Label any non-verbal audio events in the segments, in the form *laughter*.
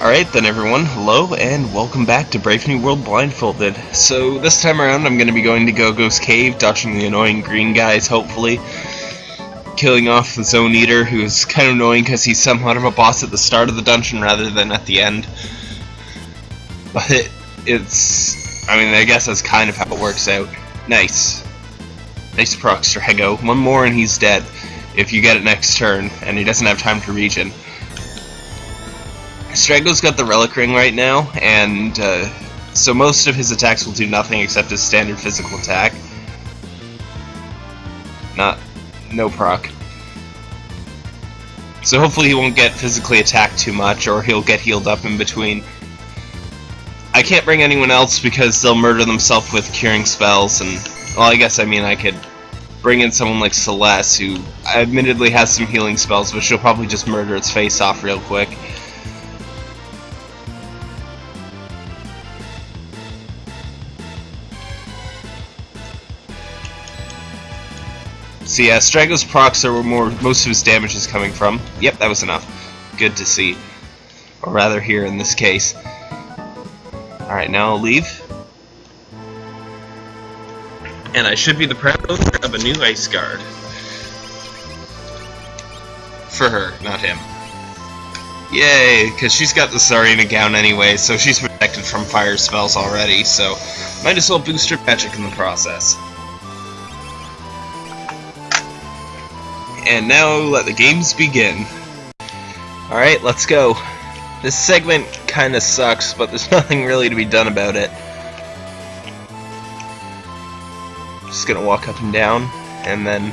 Alright then everyone, hello and welcome back to Brave New World Blindfolded. So this time around I'm going to be going to Go-Go's Cave, dodging the annoying green guys hopefully, killing off the Zone Eater who is kind of annoying because he's somewhat of a boss at the start of the dungeon rather than at the end. But it, it's, I mean I guess that's kind of how it works out. Nice. Nice proc Strago. One more and he's dead if you get it next turn and he doesn't have time to regen. Strago's got the Relic Ring right now, and uh, so most of his attacks will do nothing except his standard physical attack. Not, no proc. So hopefully he won't get physically attacked too much, or he'll get healed up in between. I can't bring anyone else because they'll murder themselves with curing spells, and, well, I guess I mean I could bring in someone like Celeste, who admittedly has some healing spells, but she'll probably just murder its face off real quick. So yeah, Strago's procs are where more most of his damage is coming from. Yep, that was enough. Good to see. Or rather here in this case. Alright, now I'll leave. And I should be the proud owner of a new ice guard. For her, not him. Yay, because she's got the Tsarina gown anyway, so she's protected from fire spells already, so might as well boost her magic in the process. And now let the games begin. Alright, let's go. This segment kinda sucks, but there's *laughs* nothing really to be done about it. Just gonna walk up and down, and then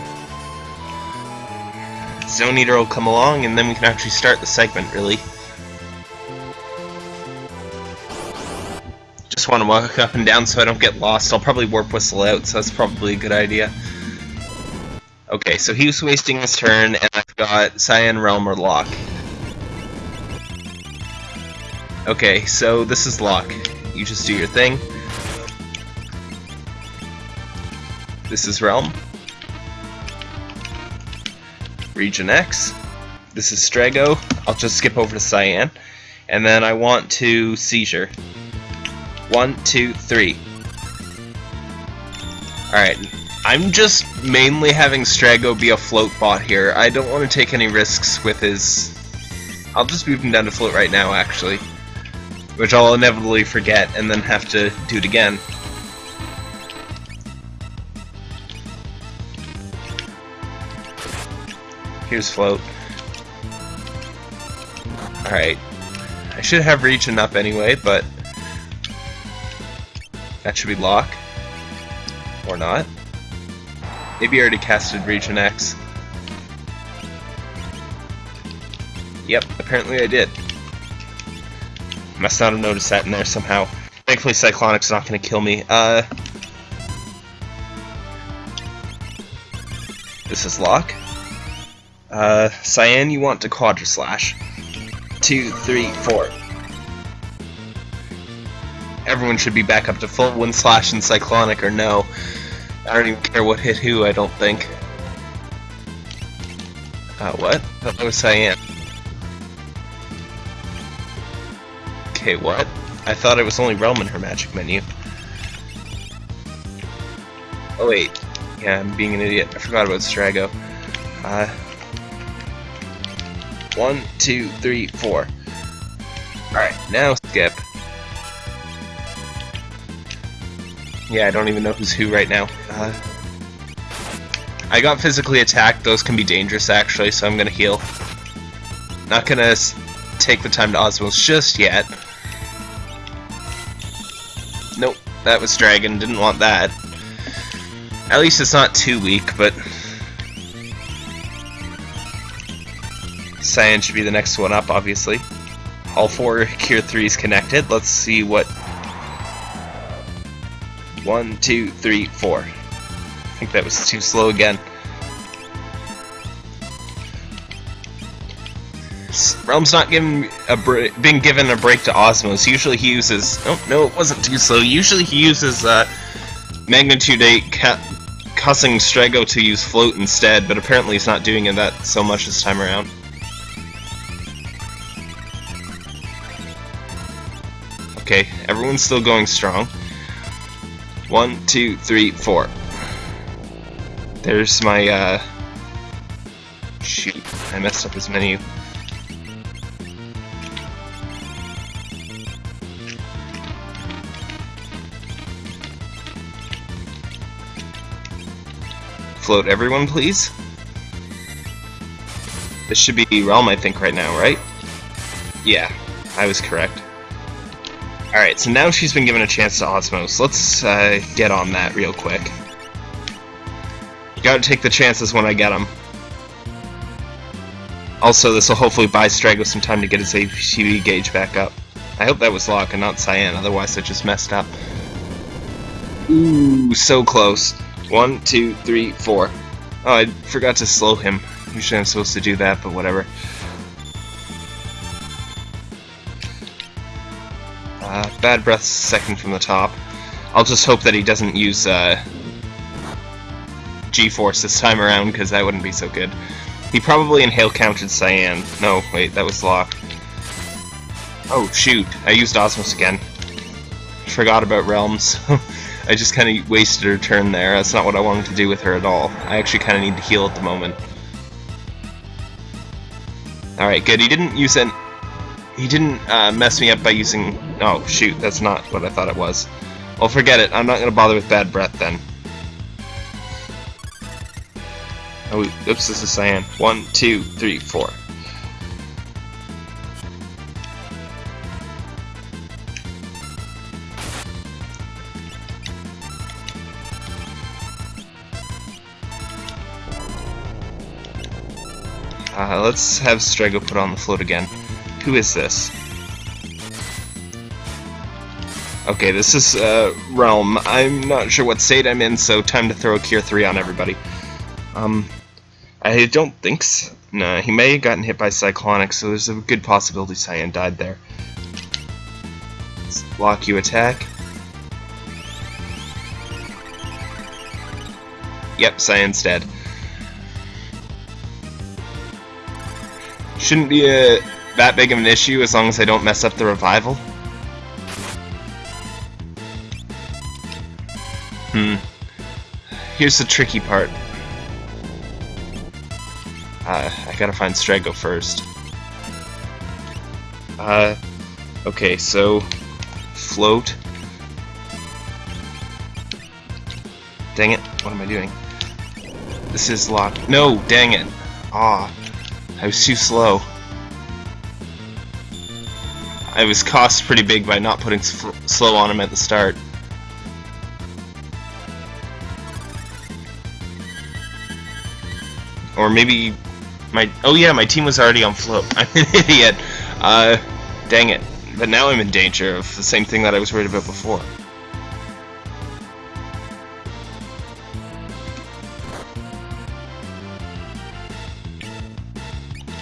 Zone Eater will come along, and then we can actually start the segment, really. Just want to walk up and down so I don't get lost. I'll probably warp whistle out, so that's probably a good idea. Okay, so he was wasting his turn, and I've got Cyan Relm or Locke. Okay, so this is Locke. You just do your thing. This is Relm. Region X. This is Strago. I'll just skip over to Cyan. And then I want to Seizure. One, two, three. Alright, I'm just mainly having Strago be a float bot here. I don't want to take any risks with his... I'll just move him down to float right now, actually. Which I'll inevitably forget and then have to do it again. Here's float. Alright. I should have regen up anyway, but... That should be Locke. Or not. Maybe I already casted Region X. Yep, apparently I did. Must not have noticed that in there somehow. Thankfully Cyclonic's not to kill me. Uh, this is Locke. Uh, Cyan, you want to Quadra Slash. Two, three, four. Everyone should be back up to full Wind Slash and Cyclonic or no. I don't even care what hit who, I don't think. Uh, what? That was Cyan. Okay, what? I thought it was only Relm in her magic menu. Oh wait. Yeah, I'm being an idiot. I forgot about Strago. Uh, one, two, three, four. Alright, now skip. Yeah, I don't even know who's who right now. Uh, I got physically attacked. Those can be dangerous, actually, so I'm gonna heal. Not gonna take the time to Osmos just yet. Nope, that was Dragon. Didn't want that. At least it's not too weak, but... Cyan should be the next one up, obviously. All four Cure 3s connected. Let's see what one, two, three, four. I think that was too slow again. Relm's not given a been given a break to Osmos. Usually he uses. Oh no, it wasn't too slow. Usually he uses uh, Magnitude 8, ca causing Strago to use Float instead, but apparently he's not doing that so much this time around. Okay, everyone's still going strong. One, two, three, four. There's my, uh... Shoot, I messed up his menu. Float everyone, please. This should be Relm, I think, right now, right? Yeah, I was correct. Alright, so now she's been given a chance to Osmos. Let's uh, get on that real quick. You gotta take the chances when I get them. Also, this will hopefully buy Strago some time to get his ATB gauge back up. I hope that was Locke and not Cyan, otherwise I just messed up. Ooh, so close. One, two, three, four. Oh, I forgot to slow him. Usually I'm supposed to do that, but whatever. Uh, bad breath second from the top. I'll just hope that he doesn't use uh, G-Force this time around, because that wouldn't be so good. He probably inhale counted Cyan. No, wait, that was Locke. Oh, shoot. I used Osmos again. Forgot about Relms. *laughs* I just kind of wasted her turn there. That's not what I wanted to do with her at all. I actually kind of need to heal at the moment. Alright, good. He didn't use it. He didn't uh, mess me up by using... Oh, shoot. That's not what I thought it was. Well, forget it. I'm not going to bother with bad breath then. Oh, oops, this is cyan. One, two, three, four. Uh, let's have Strago put on the float again. Who is this? Okay, this is uh, Relm. I'm not sure what state I'm in, so time to throw a Cure 3 on everybody. Um, I don't think so. No, he may have gotten hit by Cyclonic, so there's a good possibility Cyan died there. Block you attack. Yep, Cyan's dead. Shouldn't be a, that big of an issue as long as I don't mess up the revival. Hmm. Here's the tricky part. Uh, I gotta find Strago first. Uh, okay, so float. Dang it, what am I doing? This is locked. No, dang it. Ah. I was too slow. I was cost pretty big by not putting slow on him at the start. Or maybe my oh yeah, my team was already on float. *laughs* I'm an idiot. Uh, dang it. But now I'm in danger of the same thing that I was worried about before.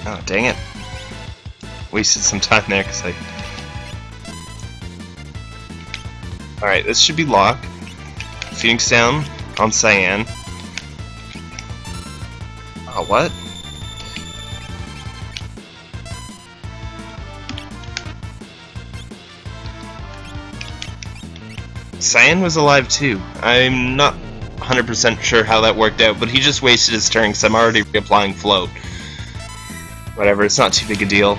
Oh, dang it. Wasted some time there because I... Alright, this should be Locke. Phoenix down on Cyan. Oh, what? Cyan was alive too. I'm not 100% sure how that worked out, but he just wasted his turn because I'm already reapplying float. Whatever, it's not too big a deal.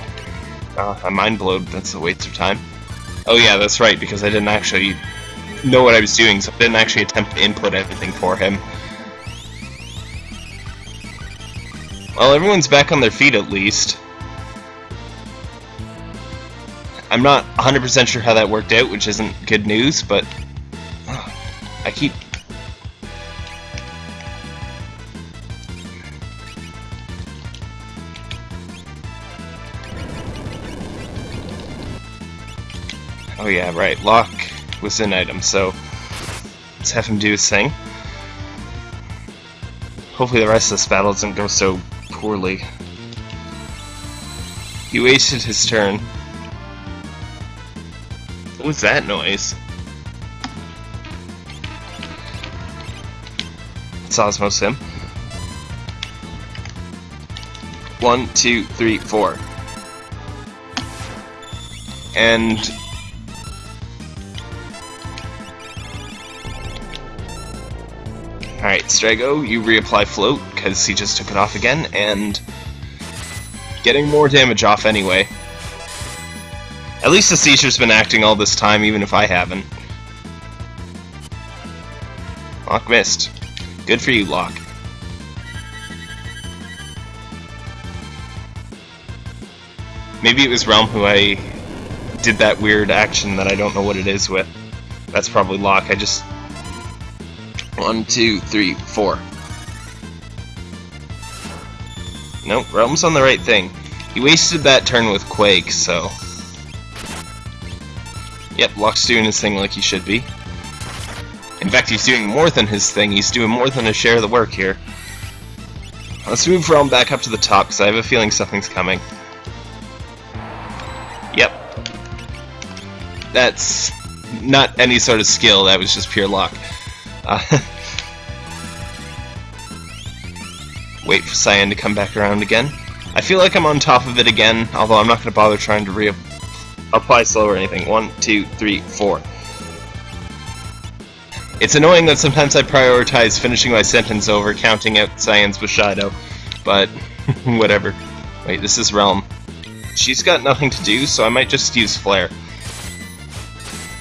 Uh, I'm mind blown, that's a waste of time. Oh yeah, that's right, because I didn't actually know what I was doing, so I didn't actually attempt to input everything for him. Well, everyone's back on their feet at least. I'm not 100% sure how that worked out, which isn't good news, but I keep Oh yeah, right. Locke was an item, so let's have him do his thing. Hopefully the rest of this battle doesn't go so poorly. He wasted his turn. What was that noise? It's Osmos him. One, two, three, four. And Alright, Strago, you reapply float, because he just took it off again, and getting more damage off anyway. At least the seizure's been acting all this time, even if I haven't. Locke missed. Good for you, Locke. Maybe it was Relm who I did that weird action that I don't know what it is with. That's probably Locke. I just... One, two, three, four. Nope, Relm's on the right thing. He wasted that turn with Quake, so... Yep, Locke's doing his thing like he should be. In fact, he's doing more than his thing. He's doing more than a share of the work here. Let's move Relm back up to the top, because I have a feeling something's coming. Yep. That's not any sort of skill, that was just pure luck. Uh, wait for Cyan to come back around again. I feel like I'm on top of it again, although I'm not going to bother trying to reapply slow or anything. One, two, three, four. It's annoying that sometimes I prioritize finishing my sentence over counting out Cyan's Bushido, but *laughs* whatever. Wait, this is Relm. She's got nothing to do, so I might just use Flare.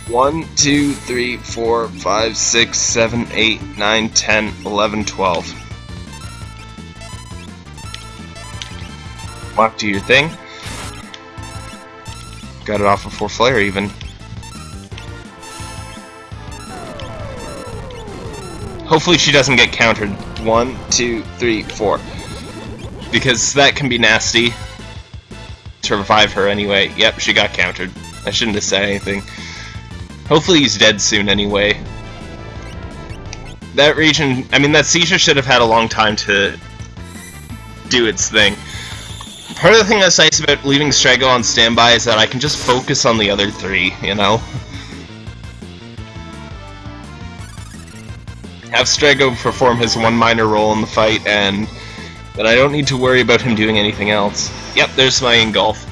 1, 2, 3, 4, 5, 6, 7, 8, 9, 10, 11, 12. Walk, to your thing. Got it off before Flare, even. Hopefully she doesn't get countered. One, two, three, four. Because that can be nasty to revive her anyway. Yep, she got countered. I shouldn't have said anything. Hopefully he's dead soon anyway. That region, I mean, that seizure should have had a long time to do its thing. Part of the thing that's nice about leaving Strago on standby is that I can just focus on the other three, you know? Have Strago perform his one minor role in the fight, and then I don't need to worry about him doing anything else. Yep, there's my engulf.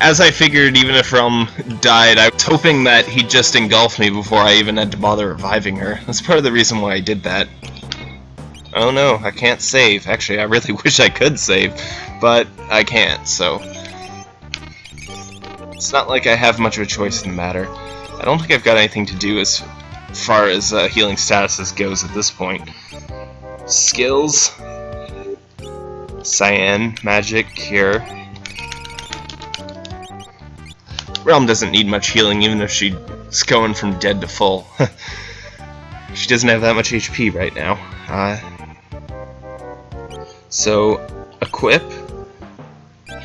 As I figured, even if Relm died, I was hoping that he'd just engulf me before I even had to bother reviving her. That's part of the reason why I did that. Oh no, I can't save. Actually, I really *laughs* wish I could save, but I can't, so... It's not like I have much of a choice in the matter. I don't think I've got anything to do as far as uh, healing statuses goes at this point. Skills, Cyan, Magic, Cure. Relm doesn't need much healing even if she's going from dead to full. *laughs* she doesn't have that much HP right now. Uh, so, equip,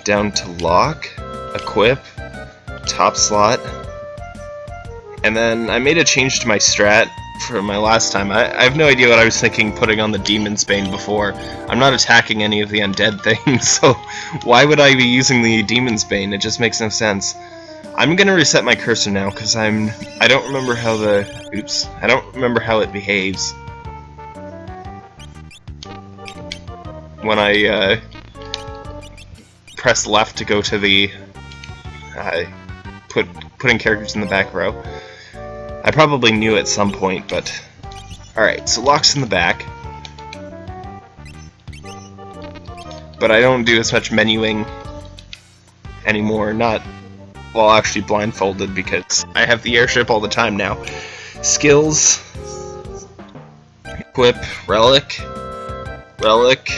down to Locke, equip, top slot, and then I made a change to my strat for my last time. I, I, have no idea what I was thinking putting on the Demon's Bane before. I'm not attacking any of the undead *laughs* things, so why would I be using the Demon's Bane? It just makes no sense. I'm gonna reset my cursor now, because I'm... I don't remember how the... Oops. I don't remember how it behaves. When I, uh, press left to go to the... Uh, put putting characters in the back row. I probably knew at some point, but... Alright, so Locke's in the back. But I don't do as much menuing anymore, not... Well, actually blindfolded, because I have the airship all the time now. Skills... Equip, Relic, Relic,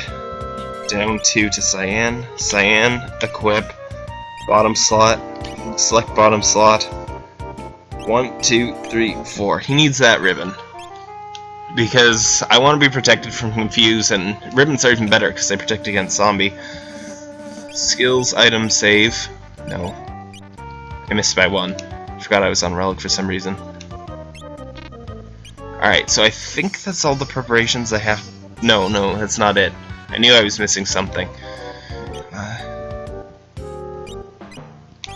down 2 to Cyan, Cyan, Equip, bottom slot, select bottom slot, one, two, three, four. He needs that ribbon. Because I want to be protected from Confuse, and ribbons are even better because they protect against zombie. Skills, item, save. No. I missed by one. Forgot I was on Relic for some reason. Alright, so I think that's all the preparations I have. No, no, that's not it. I knew I was missing something. Uh...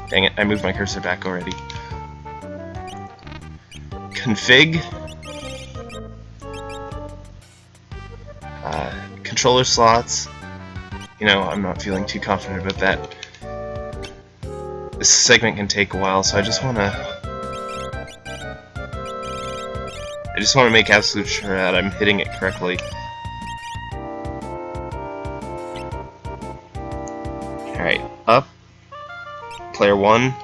Dang it, I moved my cursor back already config, uh, controller slots. You know, I'm not feeling too confident about that. This segment can take a while, so I just want to... I just want to make absolute sure that I'm hitting it correctly. Alright, up. Player one.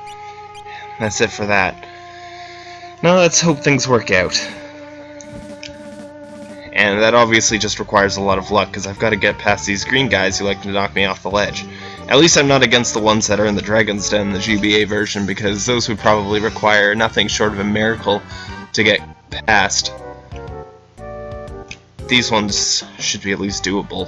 That's it for that. Now let's hope things work out. And that obviously just requires a lot of luck, because I've got to get past these green guys who like to knock me off the ledge. At least I'm not against the ones that are in the Dragon's Den, the GBA version, because those would probably require nothing short of a miracle to get past. These ones should be at least doable.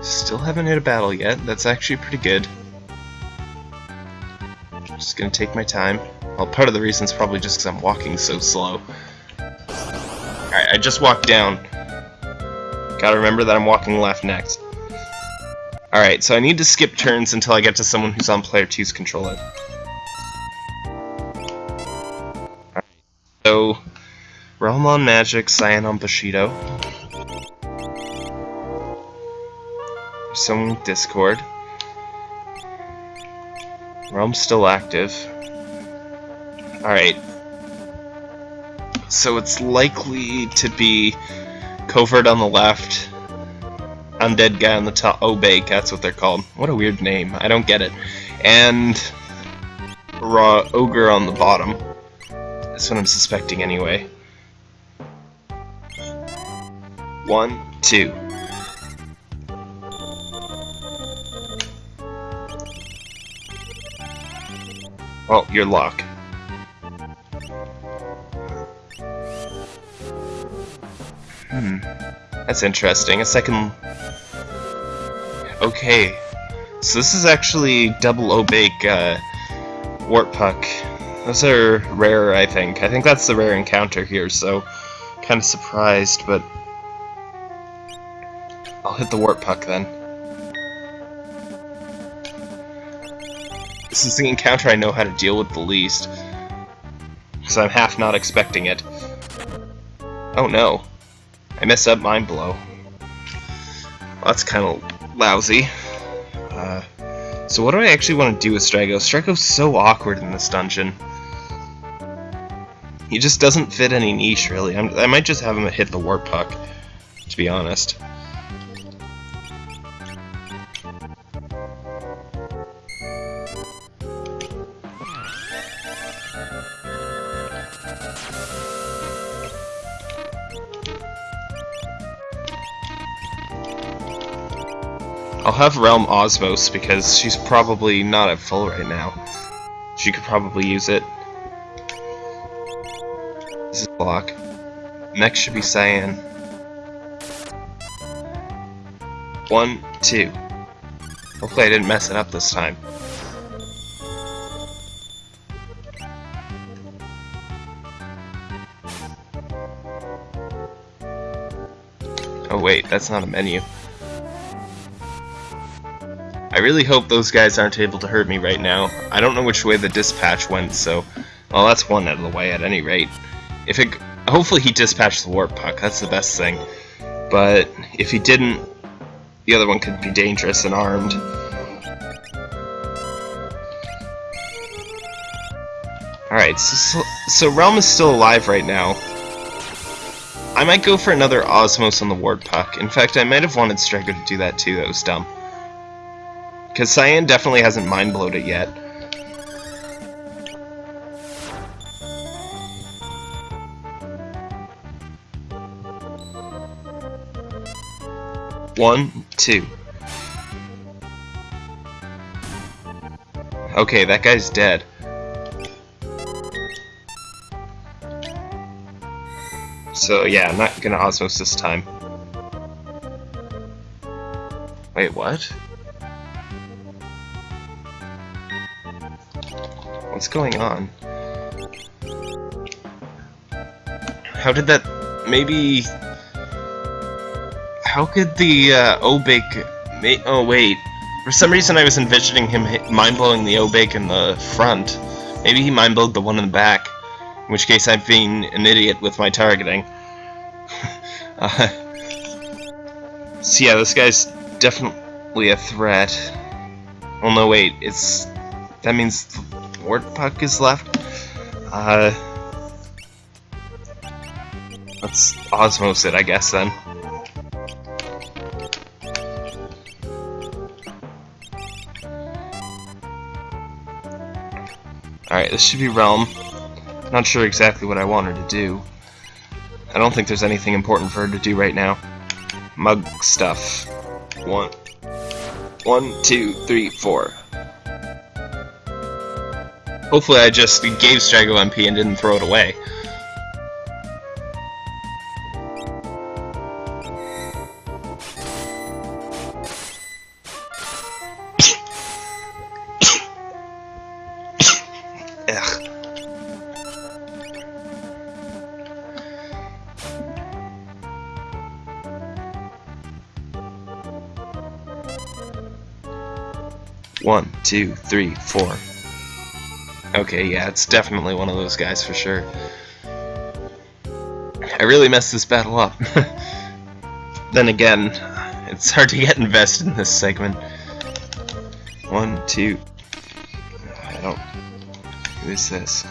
Still haven't hit a battle yet, that's actually pretty good. Just gonna take my time. Well, part of the reason is probably just because I'm walking so slow. Alright, I just walked down. Gotta remember that I'm walking left next. Alright, so I need to skip turns until I get to someone who's on player 2's controller. So... Relm on Magic, Cyan on Bushido. Someone with Discord. Relm's still active. Alright. So it's likely to be Covert on the left, Undead Guy on the top, Obake, that's what they're called. What a weird name, I don't get it. And Raw Ogre on the bottom. That's what I'm suspecting anyway. One, two. Oh, you're locked. Hmm. That's interesting. A second... Okay. So this is actually double Obake uh, Wart Puck. Those are rare, I think. I think that's the rare encounter here, so kind of surprised, but I'll hit the Wart Puck then. This is the encounter I know how to deal with the least. So I'm half not expecting it. Oh no. I messed up Mind Blow. Well, that's kind of lousy. Uh, so what do I actually want to do with Strago? Strago's so awkward in this dungeon. He just doesn't fit any niche, really. I'm, i might just have him hit the Wart Puck, to be honest. Have Relm Osmos because she's probably not at full right now. She could probably use it. This is block. Next should be Cyan. One, two. Hopefully I didn't mess it up this time. Oh wait, that's not a menu. I really hope those guys aren't able to hurt me right now. I don't know which way the dispatch went, so... Well, that's one out of the way at any rate. If it... Hopefully he dispatched the Wart Puck, that's the best thing. But if he didn't, the other one could be dangerous and armed. Alright, so, so, Relm is still alive right now. I might go for another Osmos on the Wart Puck. In fact, I might have wanted Striker to do that too, that was dumb. Because Cyan definitely hasn't mind blowed it yet. One, two. Okay, that guy's dead. So yeah, I'm not gonna Osmos this time. Wait, what? What's going on? How did that... maybe... How could the uh, Obake... oh wait, for some reason I was envisioning him mind-blowing the Obake in the front. Maybe he mind-blowed the one in the back. In which case I'm being an idiot with my targeting. *laughs* uh, so yeah, this guy's definitely a threat. Well, no, wait, it's... That means Wartpuck is left. Uh, let's osmose it, I guess, then. Alright, this should be Relm. Not sure exactly what I want her to do. I don't think there's anything important for her to do right now. Mug stuff. One, one, two, three, four. Hopefully I just gave Strago MP and didn't throw it away. One, two, three, four. Okay, yeah, it's definitely one of those guys for sure. I really messed this battle up. *laughs* then again, it's hard to get invested in this segment. One, two. I don't. Who is this?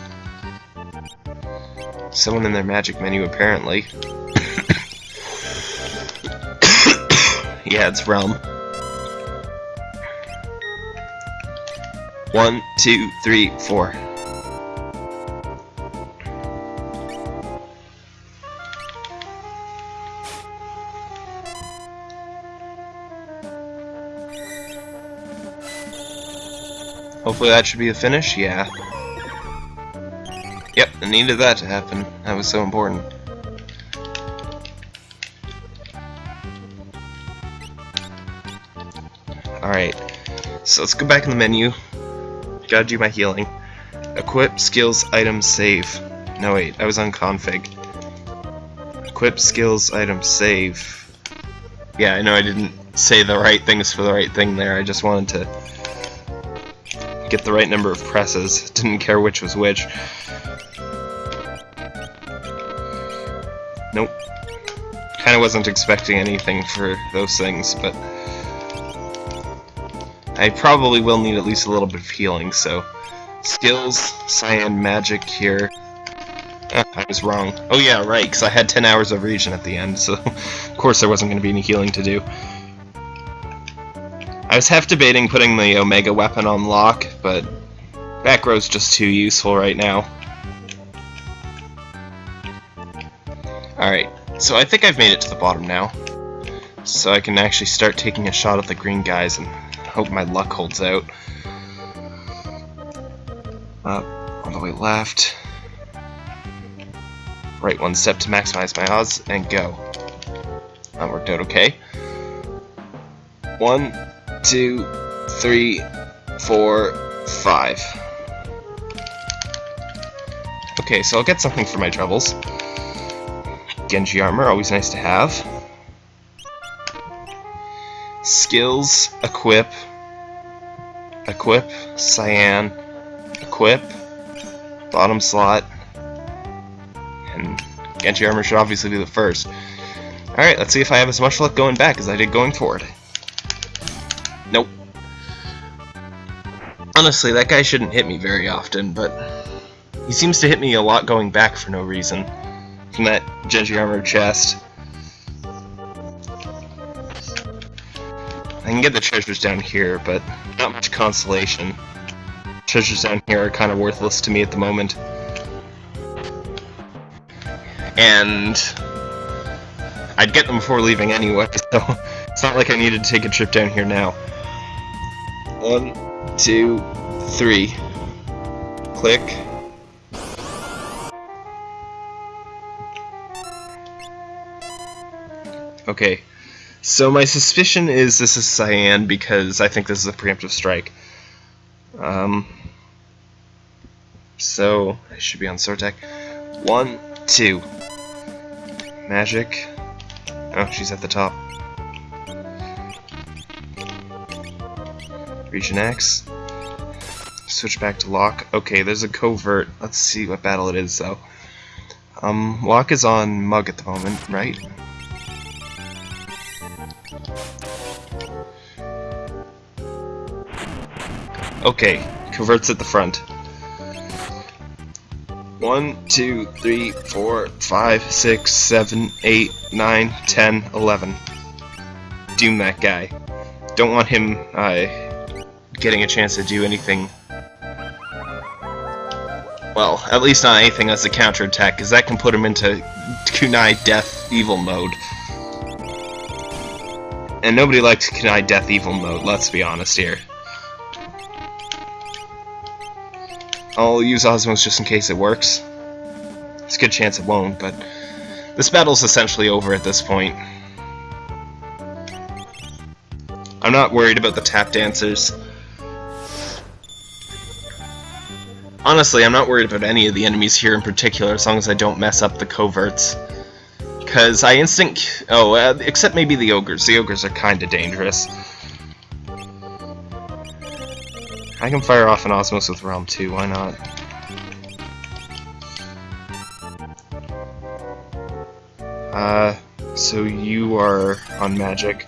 Someone in their magic menu, apparently. *coughs* yeah, it's Relm. One, two, three, four. Hopefully that should be a finish, yeah. Yep, I needed that to happen. That was so important. Alright, so let's go back in the menu. Gotta do my healing. Equip, skills, items, save. No wait, I was on config. Equip, skills, items, save. Yeah, I know I didn't say the right things for the right thing there, I just wanted to get the right number of presses. *laughs* Didn't care which was which. Nope. Kinda wasn't expecting anything for those things, but... I probably will need at least a little bit of healing, so... Skills, Cyan, Magic here. Ah, I was wrong. Oh yeah, right, because I had 10 hours of region at the end, so *laughs* of course there wasn't going to be any healing to do. I was half debating putting the Omega weapon on Locke, but back row's just too useful right now. Alright, so I think I've made it to the bottom now. So I can actually start taking a shot at the green guys and hope my luck holds out. Up, all the way left. Right one step to maximize my odds, and go. That worked out okay. One, two, three, four, five. Okay, so I'll get something for my troubles. Genji armor, always nice to have. Skills, equip, equip, cyan, equip, bottom slot, and Genji armor should obviously be the first. Alright, let's see if I have as much luck going back as I did going forward. Nope. Honestly, that guy shouldn't hit me very often, but he seems to hit me a lot going back for no reason. From that Genji armor chest. I can get the treasures down here, but not much consolation. Treasures down here are kind of worthless to me at the moment. And I'd get them before leaving anyway, *laughs* so it's not like I needed to take a trip down here now. One, two, three. Click. Okay, so my suspicion is this is Cyan because I think this is a preemptive strike. Um, so, I should be on Sortek. One, two. Magic. Oh, she's at the top. Region X. Switch back to Locke. Okay, there's a covert. Let's see what battle it is, though. Um, Locke is on Mug at the moment, right? Okay, coverts at the front. One, two, three, four, five, six, seven, eight, nine, ten, eleven. Doom that guy. Don't want him uh, getting a chance to do anything. Well, at least not anything as a counterattack, because that can put him into Kunai Death Evil mode. And nobody likes Kunai Death Evil mode, let's be honest here. I'll use Osmos just in case it works. It's a good chance it won't, but this battle's essentially over at this point. I'm not worried about the tap dancers. Honestly, I'm not worried about any of the enemies here in particular, as long as I don't mess up the coverts. Because I instinct... Oh, uh, except maybe the ogres. The ogres are kinda dangerous. I can fire off an Osmos with Relm 2, why not? Uh, so you are on magic.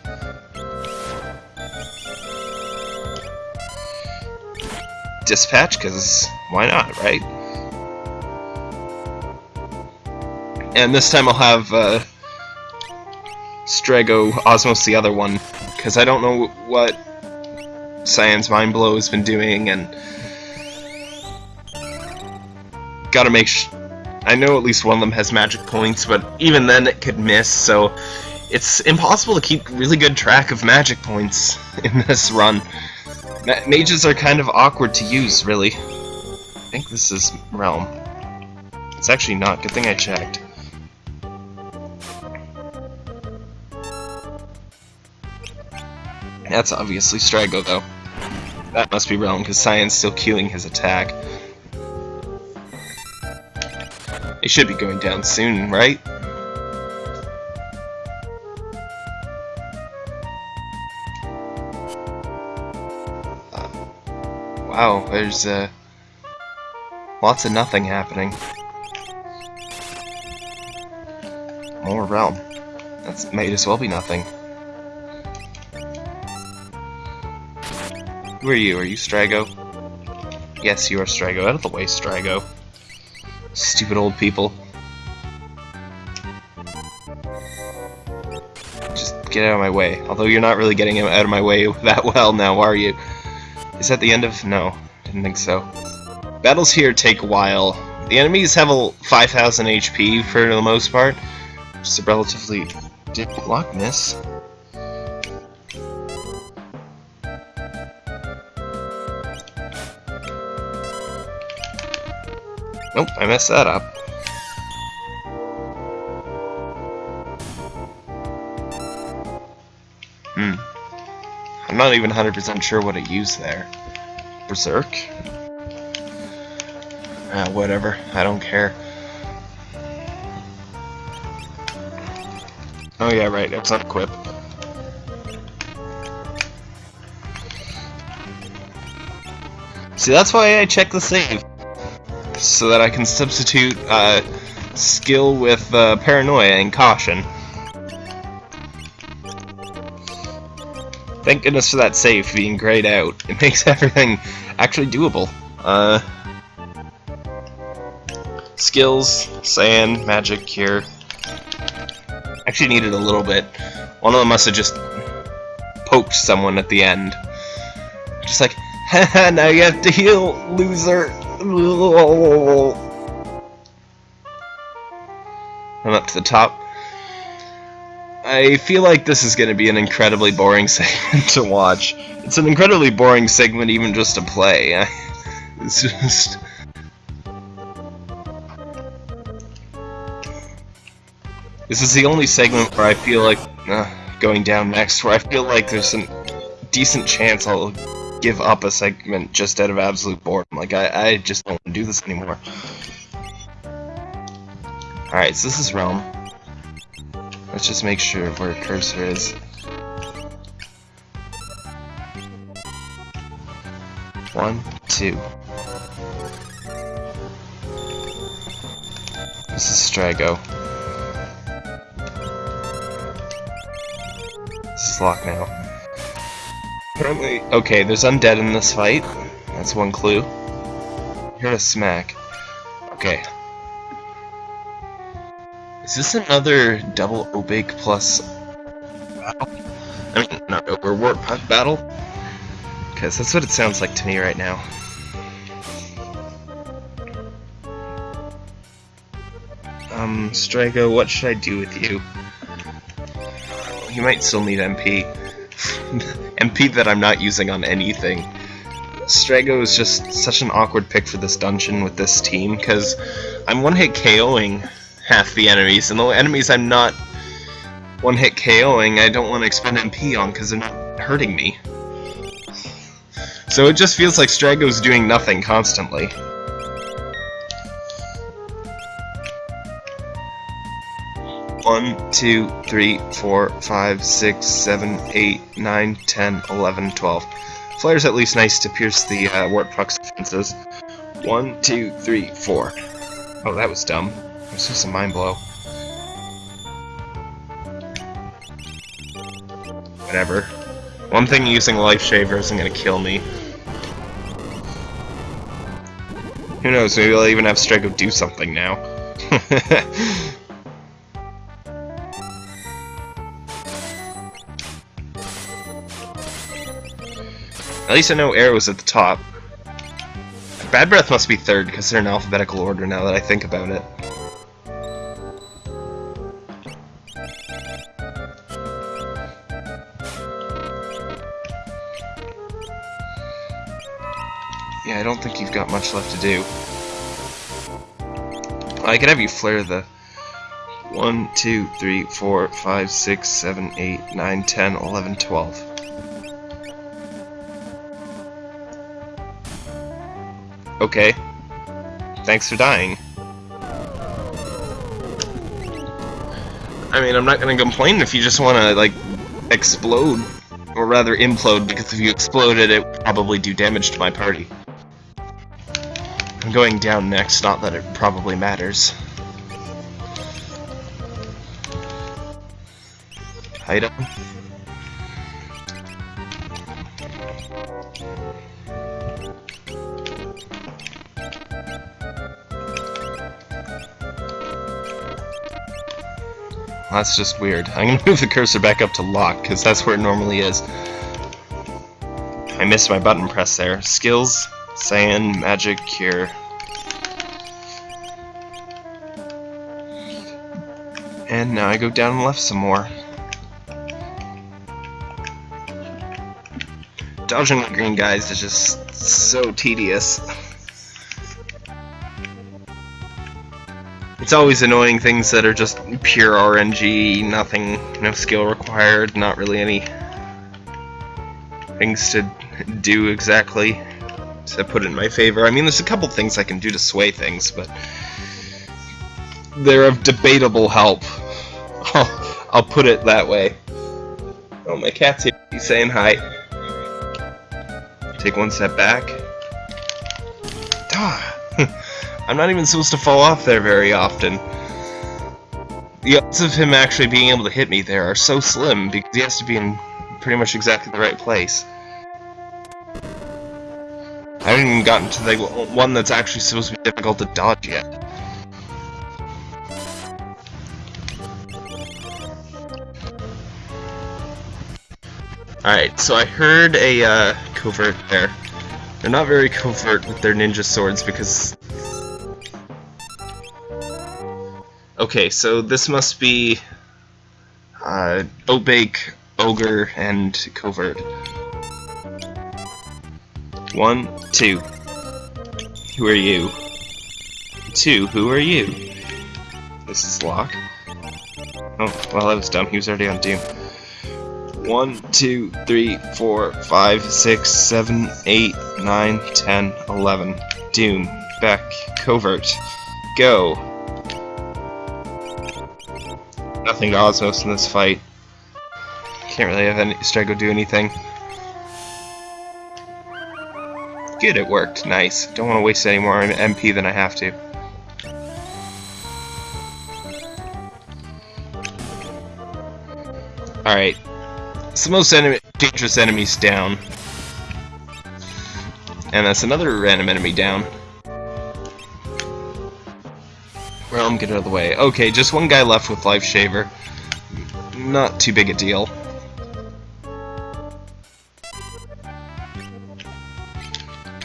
Dispatch, because why not, right? And this time I'll have uh, Strago Osmos the other one, because I don't know what Cyan's Mind Blow has been doing, and gotta make I know at least one of them has magic points, but even then it could miss, so it's impossible to keep really good track of magic points *laughs* in this run. Ma mages are kind of awkward to use, really. I think this is Relm. It's actually not. Good thing I checked. That's obviously Strago, though. That must be Relm, because Cyan's still queuing his attack. It should be going down soon, right? Uh, wow, there's uh, lots of nothing happening. More Relm. That's might as well be nothing. Who are you? Are you Strago? Yes, you are Strago. Out of the way, Strago. Stupid old people. Just get out of my way. Although you're not really getting out of my way *laughs* that well now, are you? Is that the end of... No, didn't think so. Battles here take a while. The enemies have a 5,000 HP for the most part. Just a relatively... Did Locke miss? Nope, I messed that up. Hmm. I'm not even 100% sure what I used there. Berserk? Ah, whatever. I don't care. Oh yeah, right, it's not equip. See, that's why I check the save so that I can substitute uh, skill with uh, paranoia and caution. Thank goodness for that save being grayed out. It makes *laughs* everything actually doable. Uh, skills, sand, magic, cure. Actually needed a little bit. One of them must have just poked someone at the end. Just like, *laughs* haha, now you have to heal, loser. I'm up to the top. I feel like this is going to be an incredibly boring *laughs* segment to watch. It's an incredibly boring segment even just to play. *laughs* It's just... This is the only segment where I feel like, uh, going down next, where I feel like there's a decent chance I'll give up a segment just out of absolute boredom. Like, I, I just don't want to do this anymore. Alright, so this is Relm. Let's just make sure where cursor is. One, two. This is Strago. This is locked now. Apparently, okay, there's undead in this fight. That's one clue. You're a smack. Okay, Is this another double Obake plus battle? I mean, not Ogre Warp battle? Because that's what it sounds like to me right now. Um, Strago, what should I do with you? You might still need MP. *laughs* MP that I'm not using on anything. Strago is just such an awkward pick for this dungeon with this team, because I'm one-hit KOing half the enemies, and the enemies I'm not one-hit KOing, I don't want to expend MP on because they're not hurting me. So it just feels like Strago's doing nothing constantly. One, two, three, four, five, six, seven, eight, nine, ten, eleven, twelve. Flare's at least nice to pierce the uh, Wart Puck's defenses. One, two, three, four. Oh, that was dumb. It was just a mind blow. Whatever. One thing using Life Shaver isn't gonna kill me. Who knows, maybe I'll even have Strago do something now. *laughs* At least I know Air was at the top. Bad Breath must be third, because they're in alphabetical order now that I think about it. Yeah, I don't think you've got much left to do. I could have you flare the 1, 2, 3, 4, 5, 6, 7, 8, 9, 10, 11, 12. Okay. Thanks for dying. I mean, I'm not gonna complain if you just wanna, like, explode. Or rather, implode, because if you exploded, it would probably do damage to my party. I'm going down next, not that it probably matters. Item. That's just weird. I'm gonna *laughs* move the cursor back up to Locke, because that's where it normally is. I missed my button press there. Skills, Sand, Magic, Cure. And now I go down and left some more. Dodging the green guys is just so tedious. *laughs* It's always annoying things that are just pure RNG, nothing, no skill required, not really any things to do exactly to put in my favor. I mean, there's a couple things I can do to sway things, but they're of debatable help. *laughs* I'll, put it that way. Oh, my cat's here. He's saying hi. Take one step back. Ah. I'm not even supposed to fall off there very often. The odds of him actually being able to hit me there are so slim because he has to be in pretty much exactly the right place. I haven't even gotten to the one that's actually supposed to be difficult to dodge yet. Alright, so I heard a uh, covert there. They're not very covert with their ninja swords because Okay, so this must be uh, Obake, Ogre, and Covert. One, two. Who are you? Two, who are you? This is Locke. Oh, well, that was dumb. He was already on Doom. One, two, three, four, five, six, seven, eight, nine, ten, eleven. Doom. Beck. Covert. Go. Nothing to Osmos in this fight. Can't really have any Strago do anything. Good, it worked. Nice. Don't want to waste any more MP than I have to. Alright. The most enemy dangerous enemies down. And that's another random enemy down. Relm, get out of the way. Okay, just one guy left with Life Shaver. Not too big a deal.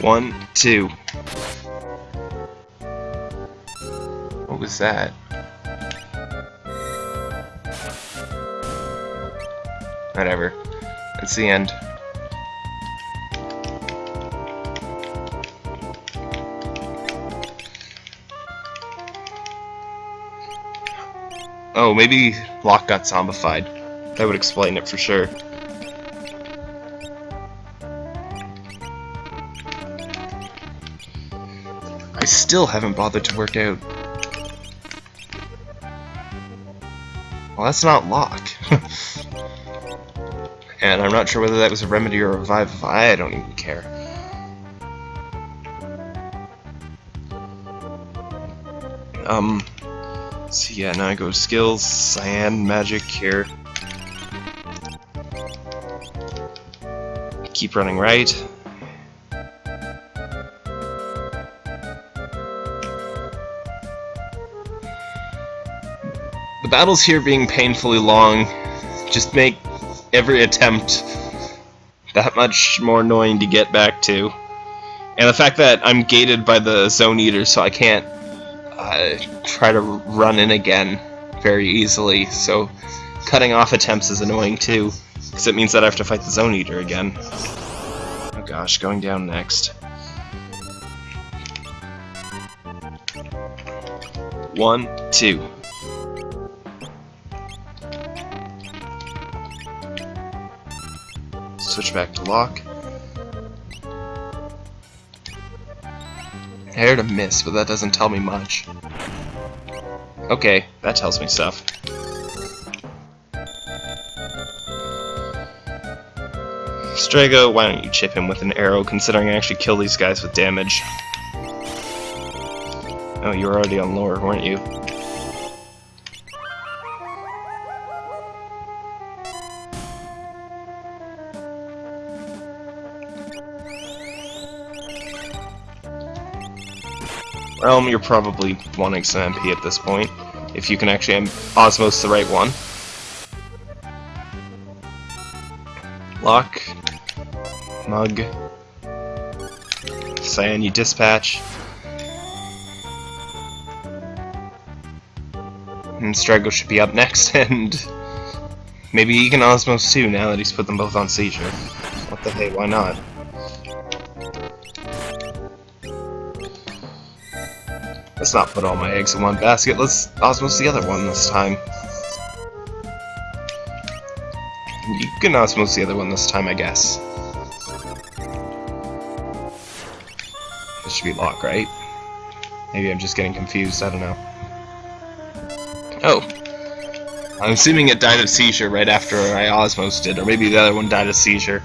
One, two. What was that? Whatever. That's the end. Oh, maybe Locke got zombified. That would explain it for sure. I still haven't bothered to work out. Well, that's not Locke. *laughs* and I'm not sure whether that was a remedy or a revive. I don't even care. Um, so yeah, now I go skills, cyan, magic, here. Keep running right. The battles here being painfully long just make every attempt that much more annoying to get back to. And the fact that I'm gated by the Zone Eater so I can't uh, try to run in again very easily, so cutting off attempts is annoying too, because it means that I have to fight the Zone Eater again. Oh gosh, going down next. One, two. Switch back to Locke. I heard a miss, but that doesn't tell me much. Okay, that tells me stuff. Strago, why don't you chip him with an Aero, considering I actually kill these guys with damage. Oh, you were already on lore, weren't you? Relm, you're probably wanting some MP at this point, if you can actually Osmos the right one. Locke. Mug, Cyan, you dispatch. And Strago should be up next, *laughs* and maybe he can Osmos too now that he's put them both on seizure. What the hey, why not? Let's not put all my eggs in one basket. Let's osmos the other one this time. You can osmos the other one this time, I guess. This should be Locke, right? Maybe I'm just getting confused, I don't know. Oh. I'm assuming it died of seizure right after I osmosed it, or maybe the other one died of seizure.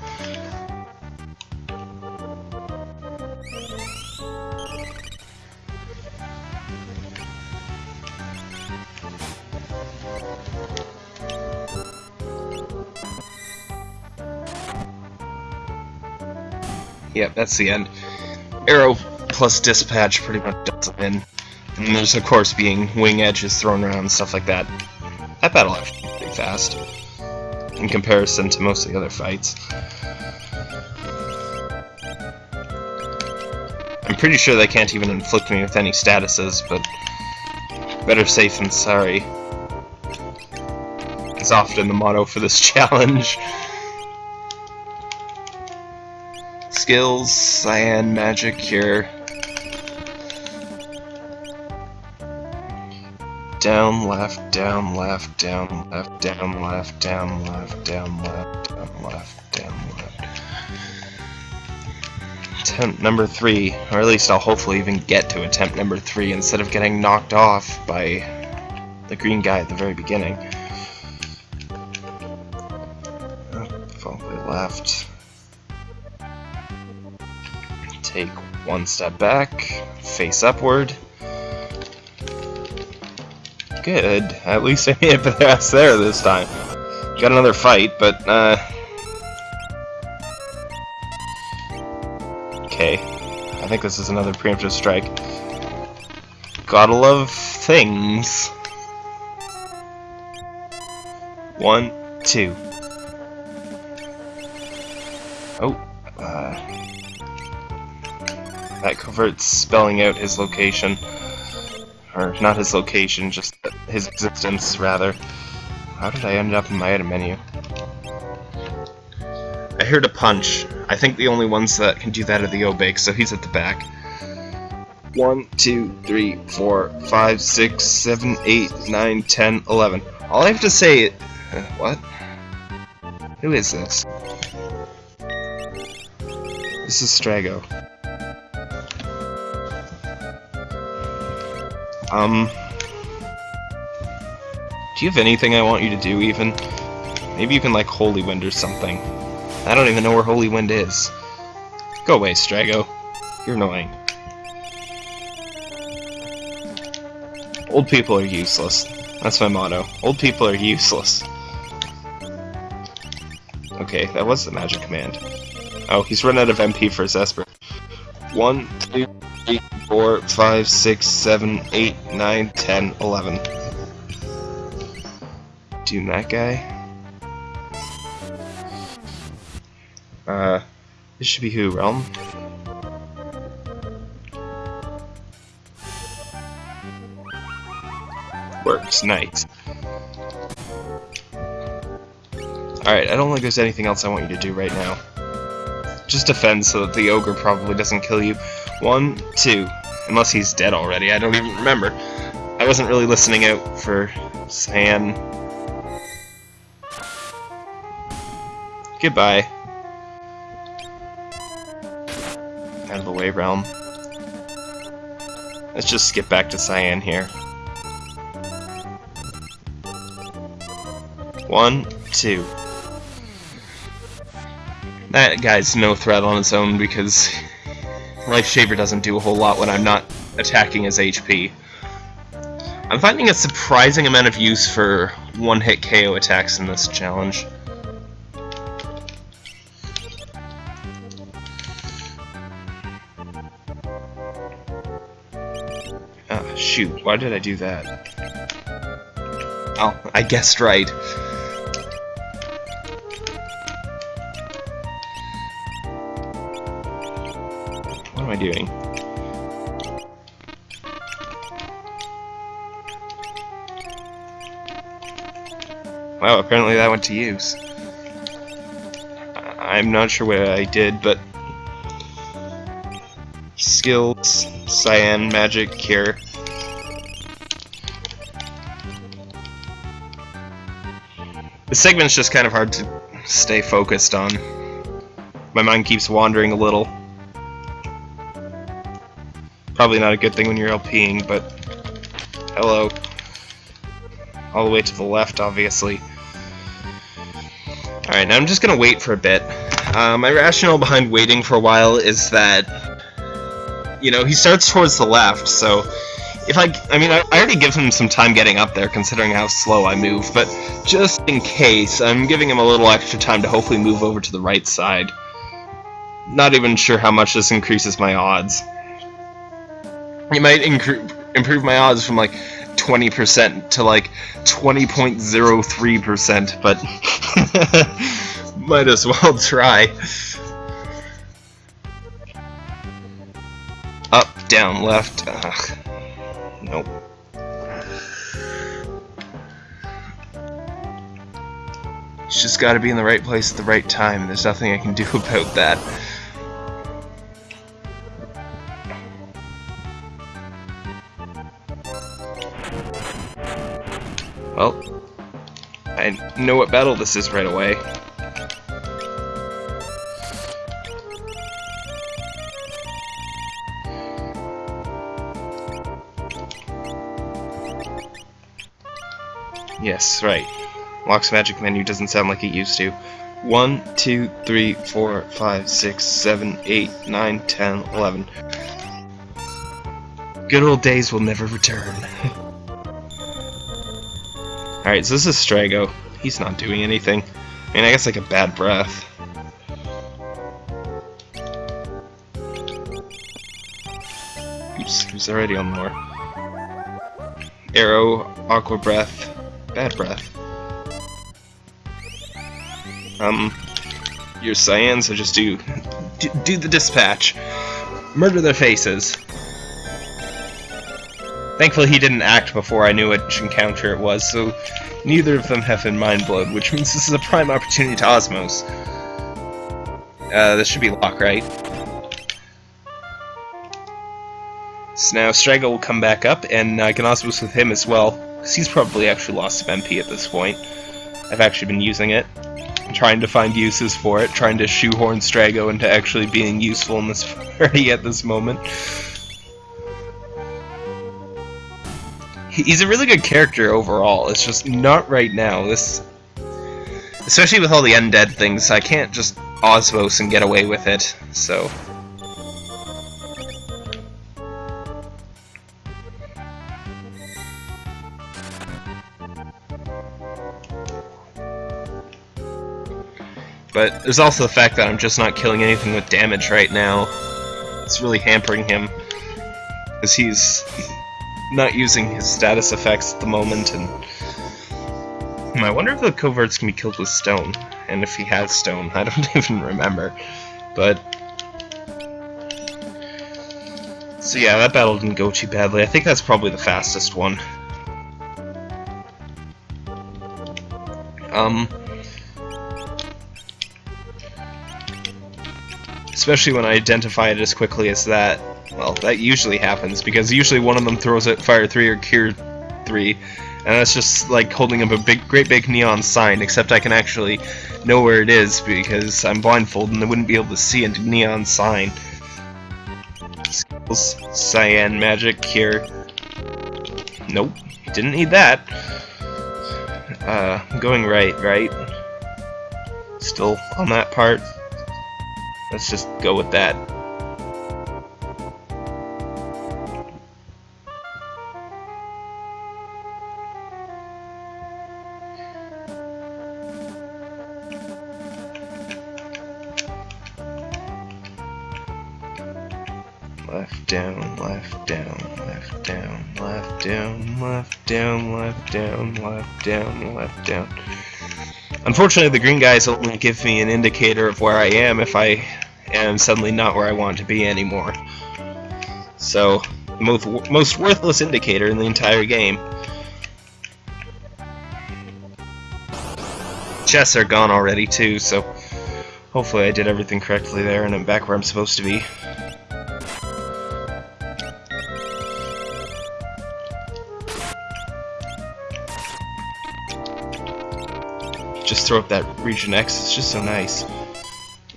Yep, that's the end. Arrow plus dispatch pretty much does it in. And there's of course being wing edges thrown around and stuff like that. That battle actually pretty fast in comparison to most of the other fights. I'm pretty sure they can't even inflict me with any statuses, but better safe than sorry. Is often the motto for this *laughs* challenge. Skills, cyan, magic, cure. Down, left, down, left, down, left, down, left, down, left, down, left, down, left, down, left. Attempt number three, or at least I'll hopefully even get to attempt number three instead of getting knocked off by the green guy at the very beginning. Oh, left take one step back, face upward. Good. At least I made it past there this time. Got another fight, but, uh... Okay. I think this is another preemptive strike. Gotta love things. One, two. That covert's spelling out his location. Or, not his location, just his existence, rather. How did I end up in my item menu? I heard a punch. I think the only ones that can do that are the Obake, so he's at the back. One, two, three, four, five, six, seven, eight, nine, ten, eleven. All I have to say... Uh, what? Who is this? This is Strago. Um... Do you have anything I want you to do, even? Maybe you can, like, Holy Wind or something. I don't even know where Holy Wind is. Go away, Strago. You're annoying. Old people are useless. That's my motto. Old people are useless. Okay, that was the magic command. Oh, he's run out of MP for his Esper. One, two, three, four, five, six, seven, eight, nine, ten, eleven. Doom that guy. Uh, this should be who, Relm? Works, nice. Alright, I don't think there's anything else I want you to do right now. Just defend so that the ogre probably doesn't kill you. One, two. Unless he's dead already, I don't even remember. I wasn't really listening out for Cyan. Goodbye. Out of the way, Relm. Let's just skip back to Cyan here. One, two. That guy's no threat on his own because Life Shaver doesn't do a whole lot when I'm not attacking his HP. I'm finding a surprising amount of use for one-hit KO attacks in this challenge. Ah, shoot, why did I do that? Oh, I guessed right. Doing? Wow, apparently that went to use. I'm not sure what I did, but... Skills, Cyan, Magic, Cure. The segment's just kind of hard to stay focused on. My mind keeps wandering a little. Probably not a good thing when you're LPing, but hello. All the way to the left, obviously. Alright, now I'm just gonna wait for a bit. Uh, my rationale behind waiting for a while is that, you know, he starts towards the left, so if I, I mean, I, I already give him some time getting up there, considering how slow I move, but just in case, I'm giving him a little extra time to hopefully move over to the right side. Not even sure how much this increases my odds. It might improve my odds from like 20% to like 20.03%, but *laughs* might as well try. Up, down, left. Ugh. Nope. It's just gotta be in the right place at the right time. There's nothing I can do *laughs* about that. Well, I know what battle this is right away. Yes, right. Locke's magic menu doesn't sound like it used to. 1, 2, 3, 4, 5, 6, 7, 8, 9, 10, 11. Good old days will never return. *laughs* Alright, so this is Strago. He's not doing anything. I mean, I guess like a bad breath. Oops, he's already on lore. Arrow, Aqua Breath, Bad Breath. Um, your Cyans, so just do, do, do the dispatch. Murder their faces. Thankfully he didn't act before I knew which encounter it was, so neither of them have been mind-blowed, which means this is a prime opportunity to Osmos. Uh, this should be Locke, right? So now Strago will come back up, and I can Osmos with him as well, because he's probably actually lost some MP at this point. I've actually been using it, trying to find uses for it, trying to shoehorn Strago into actually being useful in this *laughs* party at this moment. He's a really good character overall, it's just not right now. This, Especially with all the undead things, I can't just Osmos and get away with it, so... But there's also the fact that I'm just not killing anything with damage right now. It's really hampering him. Because he's not using his status effects at the moment, and... Hmm, I wonder if the coverts can be killed with stone, and if he has stone. *laughs* I don't even remember. But... So yeah, that battle didn't go too badly. I think that's probably the fastest one. Um... Especially when I identify it as quickly as that. Well, that usually happens, because usually one of them throws it Fire 3 or Cure 3, and that's just like holding up a big, great big neon sign, except I can actually know where it is, because I'm blindfolded and I wouldn't be able to see a neon sign. Skills, Cyan, Magic, Cure. Nope, didn't need that. Uh, going right, right? Still on that part. Let's just go with that. Down, left down, left down. Unfortunately, the green guys only give me an indicator of where I am if I am suddenly not where I want to be anymore. So, most, most worthless indicator in the entire game. Chests are gone already too, so hopefully I did everything correctly there and I'm back where I'm supposed to be. Throw up that region X. It's just so nice.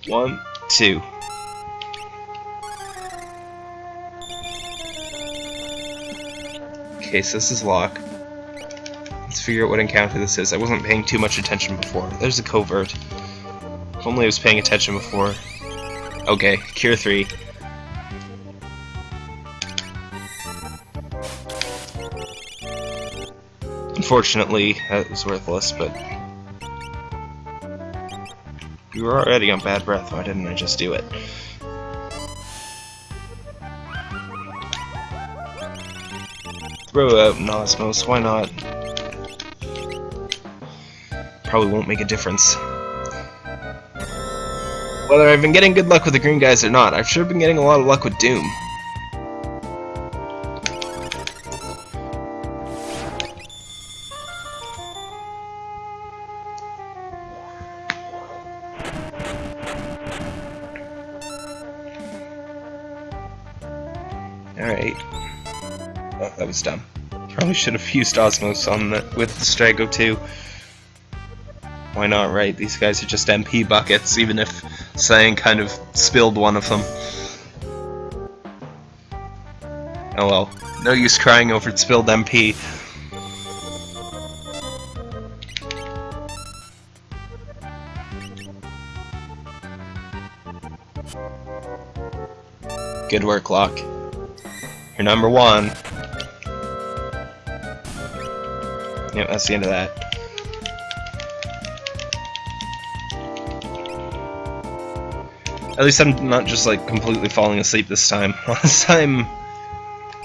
One, two. Okay, so this is Locke. Let's figure out what encounter this is. I wasn't paying too much attention before. There's a covert. If only I was paying attention before. Okay, Cure 3. Unfortunately, that was worthless, but you were already on bad breath, why didn't I just do it? Throw out Nosmos, why not? Probably won't make a difference. Whether I've been getting good luck with the green guys or not, I've sure been getting a lot of luck with Doom. Should have used Osmos on the with Strago too. Why not, right? These guys are just MP buckets, even if Cyan kind of spilled one of them. Oh well. No use crying over spilled MP. Good work, Locke. You're number one. That's the end of that. At least I'm not just like completely falling asleep this time. *laughs* Last time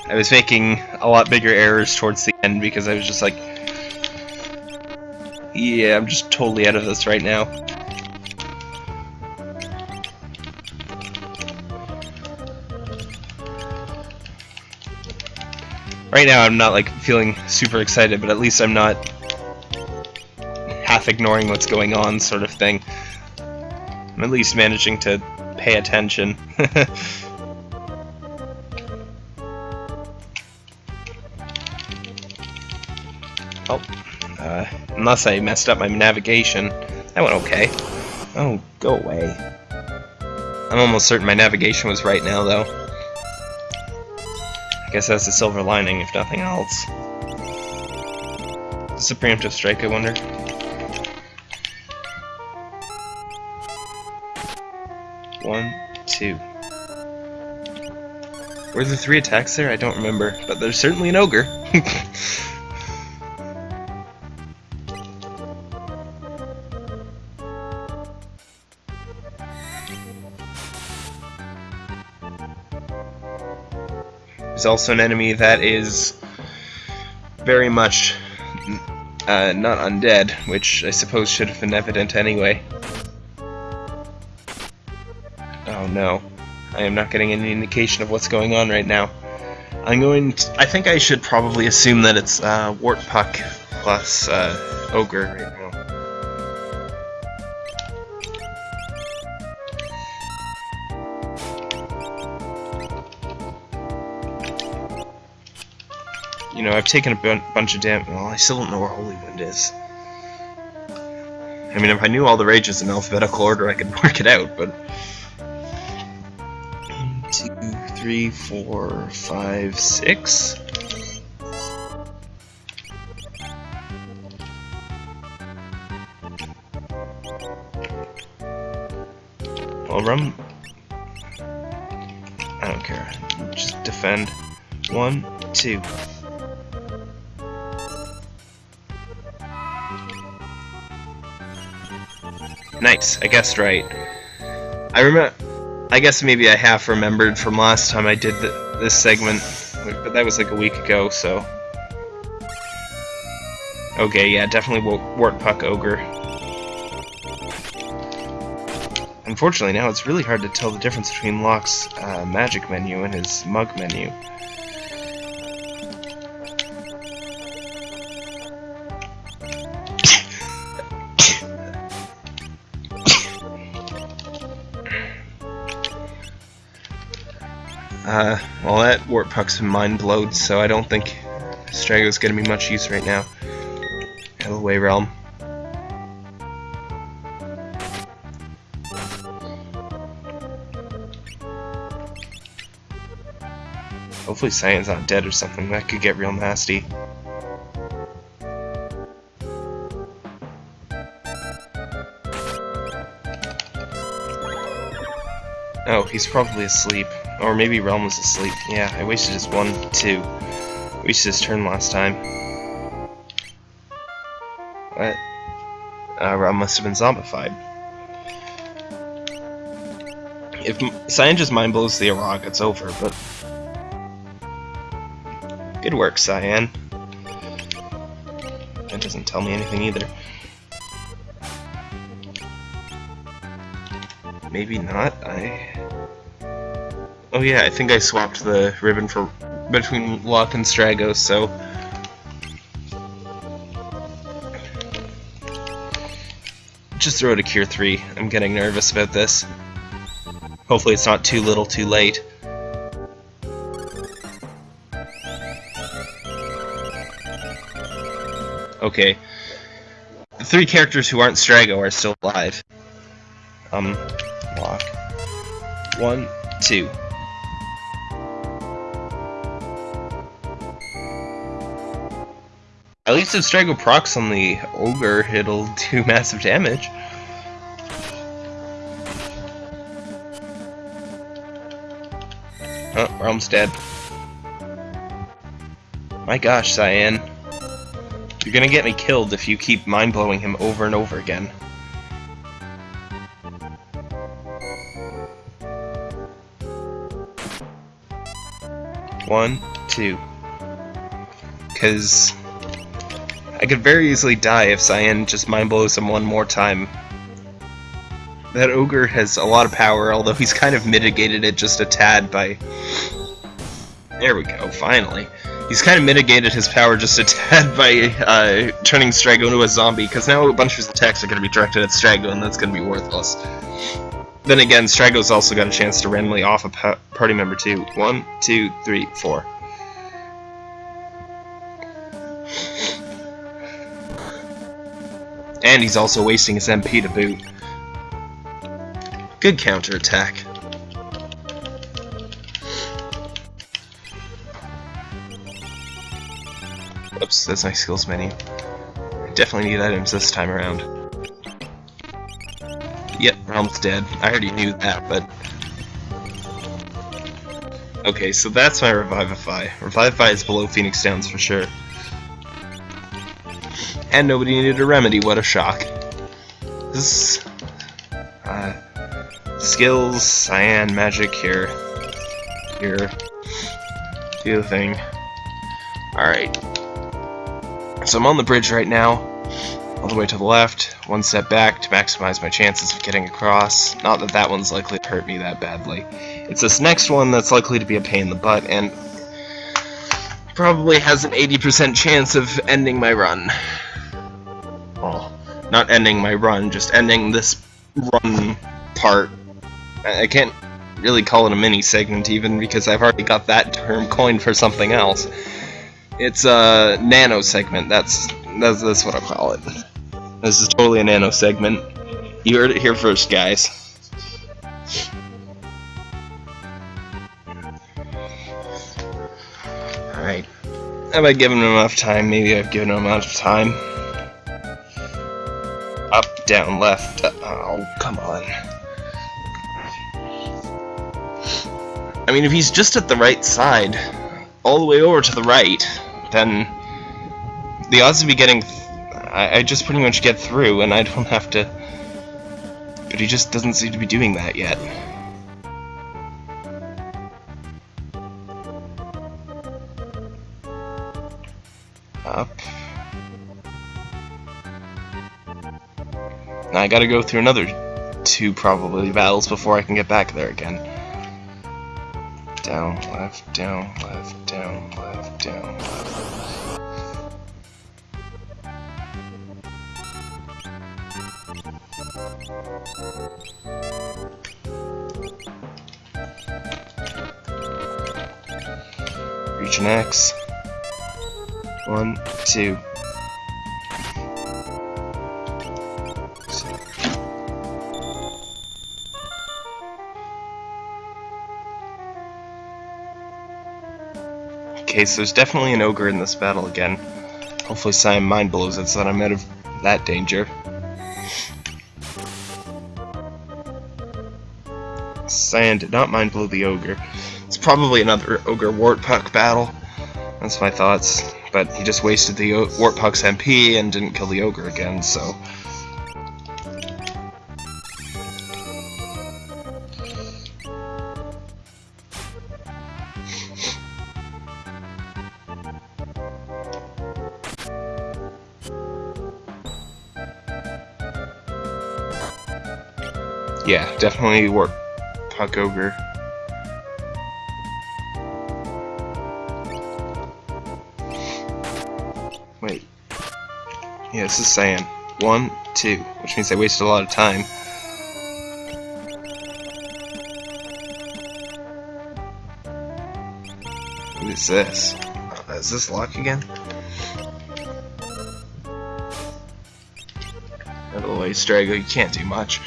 I was making a lot bigger errors towards the end because I was just like, yeah, I'm just totally out of this right now. Right now I'm not like feeling super excited, but at least I'm not half ignoring what's going on sort of thing. I'm at least managing to pay attention. *laughs* oh, uh, unless I messed up my navigation. That went okay. Oh, go away. I'm almost certain my navigation was right now, though. I guess that's a silver lining, if nothing else. Is a preemptive strike, I wonder? One, two. Were there three attacks there? I don't remember, but there's certainly an ogre. *laughs* There's also an enemy that is very much uh, not undead, which I suppose should have been evident anyway. Oh no. I am not getting any indication of what's going on right now. I'm going to, I think I should probably assume that it's uh, Wart Puck plus uh, Ogre right now. You know, I've taken a bunch of damage. Well, I still don't know where Holy Wind is. I mean, if I knew all the rages in alphabetical order, I could *laughs* work it out, but... One, two, three, four, five, six. Well, rum... I don't care. Just defend. One, two. Nice, I guessed right. I remember. I guess maybe I half remembered from last time I did the, this segment, but that was like a week ago, so. Okay, yeah, definitely Wart Puck Ogre. Unfortunately, now it's really hard to tell the difference between Locke's uh, magic menu and his mug menu. Puck's mind blowed, so I don't think Strago's gonna be much use right now. Out of the way, Relm. Hopefully Cyan's not dead or something, that could get real nasty. Oh, he's probably asleep. Or maybe Relm was asleep. Yeah, I wasted his one, two. Wasted his turn last time. What? Uh, Relm must have been zombified. If Cyan just mind blows the Arog, it's over, but... Good work, Cyan. That doesn't tell me anything either. Maybe not, I... Oh yeah, I think I swapped the ribbon for between Locke and Strago, so... Just throw it a Cure 3. I'm getting nervous about this. Hopefully it's not too little too late. Okay. The three characters who aren't Strago are still alive. Um, Locke. One, two. Least if Strago procs on the Ogre, it'll *laughs* do massive damage. Oh, Relm's dead. My gosh, Cyan. You're gonna get me killed if you keep mind-blowing him over and over again. One, two. Because I could very easily die if Cyan just mind blows him one more time. That ogre has a lot of power, although he's kind of mitigated it just a tad by... There we go, finally. He's kind of mitigated his power just a *laughs* tad by uh, turning Strago into a zombie, because now a bunch of his attacks are going to be directed at Strago, and that's going to be worthless. Then again, Strago's also got a chance to randomly off a party member too. One, two, three, four. And he's also wasting his MP to boot. Good counterattack. Oops, that's my skills menu. I definitely need items this time around. Yep, Relm's dead. I already knew that, but... Okay, so that's my Revivify. Revivify is below Phoenix Downs for sure. And nobody needed a remedy, what a shock. This... Uh, skills, cyan, magic, here. Here. Do the thing. Alright. So I'm on the bridge right now, all the way to the left, one step back to maximize my chances of getting across. Not that that one's likely to hurt me that badly. It's this next one that's likely to be a pain in the butt, and probably has an 80% chance of ending my run. Well, not ending my run, just ending this run part. I can't really call it a mini segment even because I've already got that term coined for something else. It's a nano segment. That's that's that's what I call it. This is totally a nano segment. You heard it here first, guys. Alright. Have I given him enough time? Maybe I've given him enough time. Up, down, left. Oh, come on. I mean, if he's just at the right side, all the way over to the right, then the odds of me getting... I, I just pretty much get through, and I don't have to... But he just doesn't seem to be doing that yet. Up. Now I gotta go through another two, probably, battles before I can get back there again. Down, left, down, left, down, left, down, left. Region X. One, two. So there's definitely an ogre in this battle again. Hopefully Cyan mind blows it so that I'm out of that danger. Cyan did not mind blow the ogre. It's probably another ogre Wart Puck battle. That's my thoughts. But he just wasted the Wart Puck's MP and didn't kill the ogre again, so... definitely Wart Puck Ogre. Wait. Yeah, this is Cyan. One, two, which means I wasted a lot of time. What is this? Uh, is this Locke again? Out of the way, Strago, you can't do much.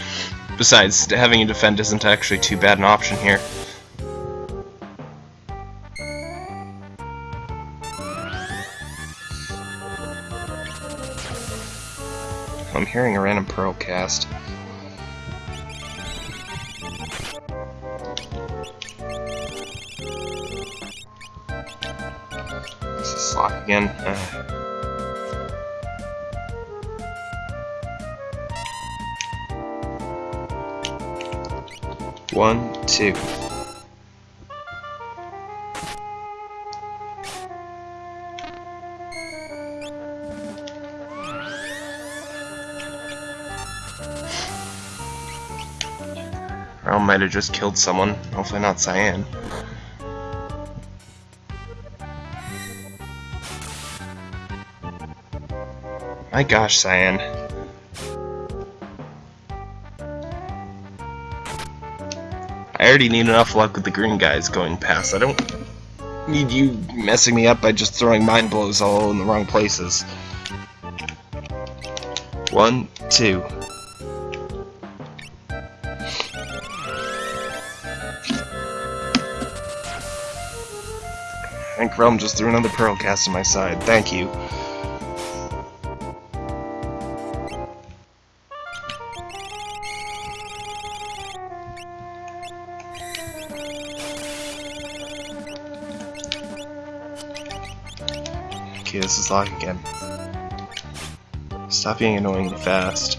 Besides, having you defend isn't actually too bad an option here. I'm hearing a random Pearl cast. This is Locke again. Uh. One, two. I might have just killed someone. Hopefully not Cyan. My gosh, Cyan. Already need enough luck with the green guys going past. I don't need you messing me up by just throwing mind blows all in the wrong places. One, two. I think Relm just threw another Pearl Cast on my side. Thank you. Locke again. Stop being annoyingly fast.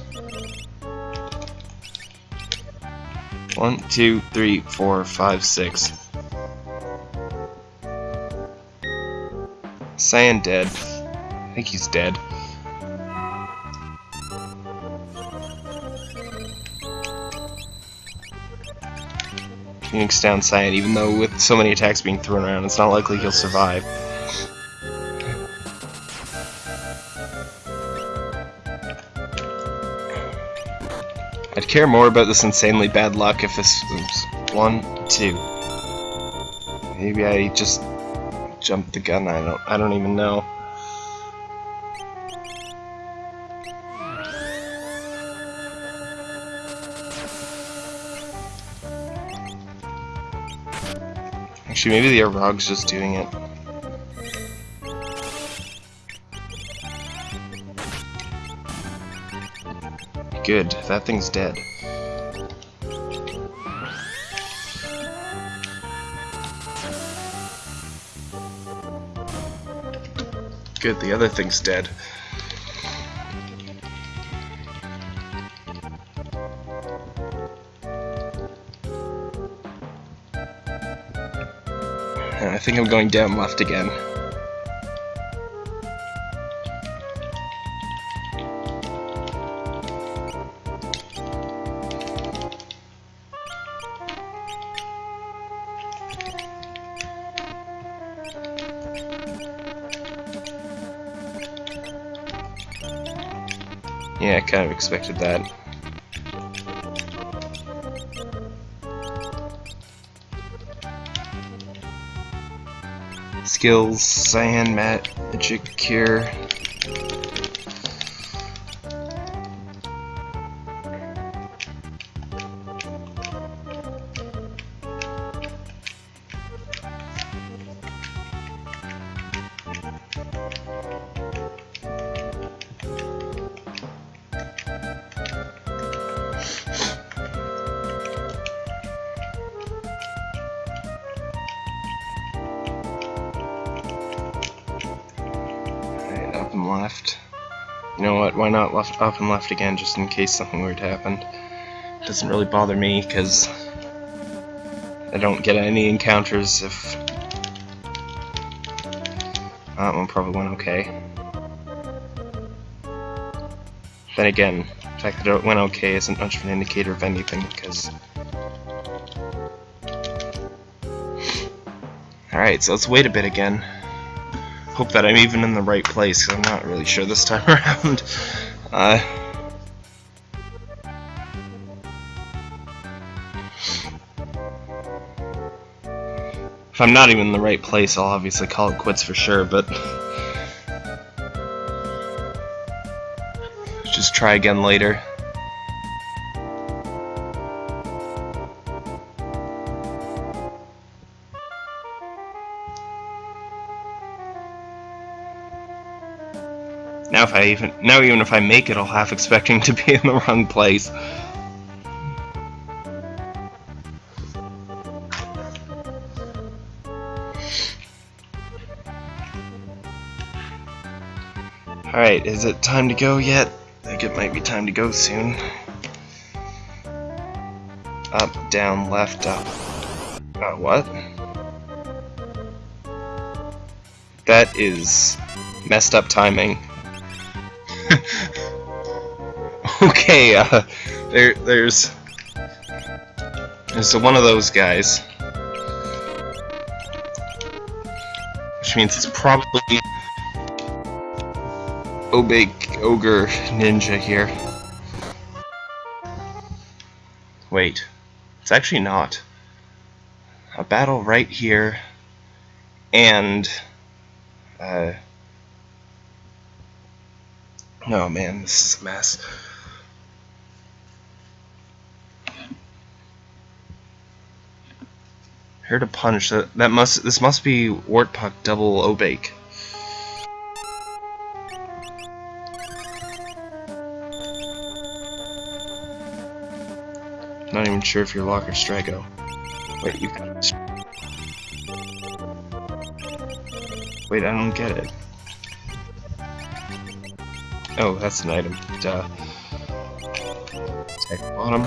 One, two, three, four, five, six. Cyan dead. I think he's dead. Phoenix down Cyan, even though with so many attacks being thrown around, it's not likely he'll survive. Care more about this insanely bad luck if this one, two. Maybe I just jumped the gun. I don't. I don't even know. Actually, maybe the Arog's just doing it. Good, that thing's dead. Good, the other thing's dead. I think I'm going down left again. Expected that. Skills, Cyan, Magic, Cure. Up and left again just in case something weird happened. It Doesn't really bother me because I don't get any encounters if... That one probably went okay. Then again, the fact that it went okay isn't much of an indicator of anything because... *sighs* Alright, so let's wait a bit again. Hope that I'm even in the right place, I'm not really sure this time *laughs* around. If I'm not even in the right place, I'll obviously call it quits for sure, but... *laughs* Just try again later. If I even now even if I make it, I'll half expecting to be in the wrong place. Alright, is it time to go yet? I think it might be time to go soon. Up, down, left, up. Uh, what? That is messed up timing. Okay, uh, there, there's... So one of those guys. Which means it's probably Obake Ogre Ninja here. Wait. It's actually not. A battle right here and uh Oh man, this is a mess. Heard a punch. That that must this must be Wart Puck double Obake. Not even sure if you're Locke or Strago. Wait, you. Wait, I don't get it. Oh, that's an item. Duh. Attack bottom.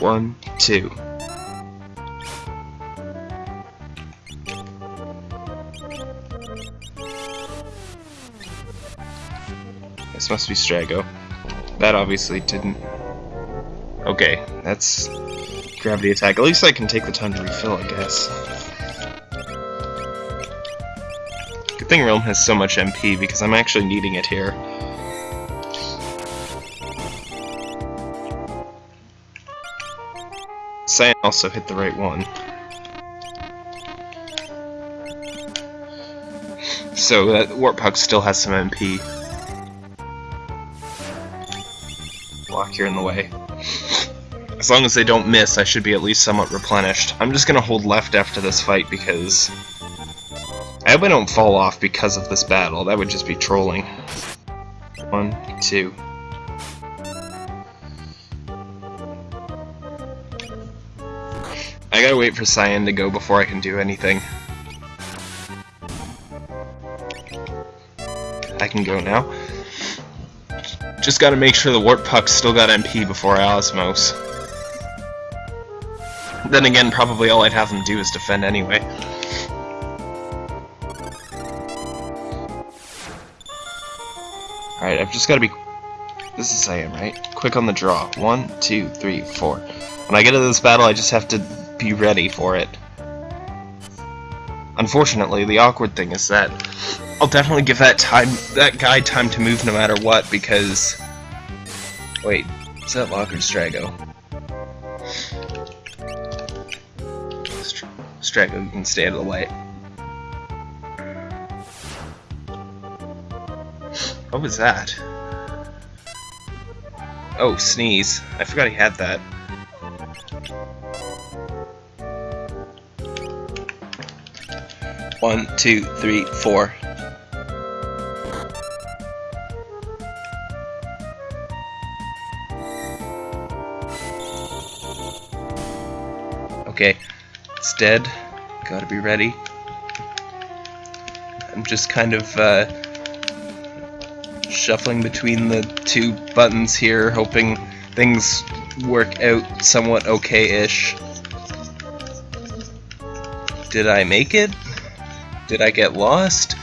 One, two. This must be Strago. That obviously didn't... Okay, that's gravity attack. At least I can take the time to refill, I guess. Good thing Relm has so much MP, because I'm actually needing it here. Cyan also hit the right one. So that Wart Puck still has some MP. Here in the way. As long as they don't miss, I should be at least somewhat replenished. I'm just gonna hold left after this fight because... I hope I don't fall off because of this battle. That would just be trolling. One, two. I gotta wait for Cyan to go before I can do anything. I can go now. Just gotta make sure the Wart Puck's still got MP before I Osmose. Then again, probably all I'd have them do is defend anyway. Alright, I've just got to be... This is I am, right? Quick on the draw. One, two, three, four. When I get into this battle, I just have to be ready for it. Unfortunately, the awkward thing is that I'll definitely give that time, that guy time to move no matter what, because... Wait, is that Locke or Strago? Strago, can stay out of the way. What was that? Oh, sneeze. I forgot he had that. One, two, three, four. Dead. Gotta be ready. I'm just kind of uh, shuffling between the two buttons here, hoping things work out somewhat okay-ish. Did I make it? Did I get lost?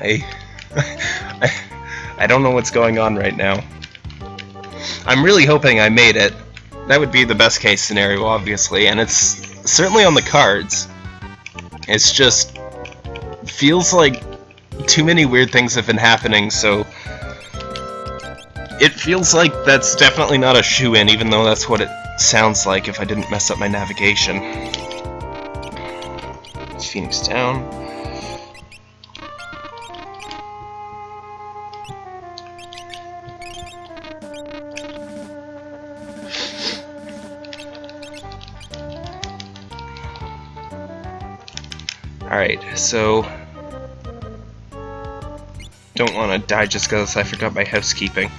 I, *laughs* I, I don't know what's going on right now. I'm really hoping I made it. That would be the best case scenario, obviously, and it's certainly on the cards. It's just feels like too many weird things have been happening, so it feels like that's definitely not a shoe-in, even though that's what it sounds like if I didn't mess up my navigation. Phoenix down. Alright, so... Don't want to die just because I forgot my housekeeping.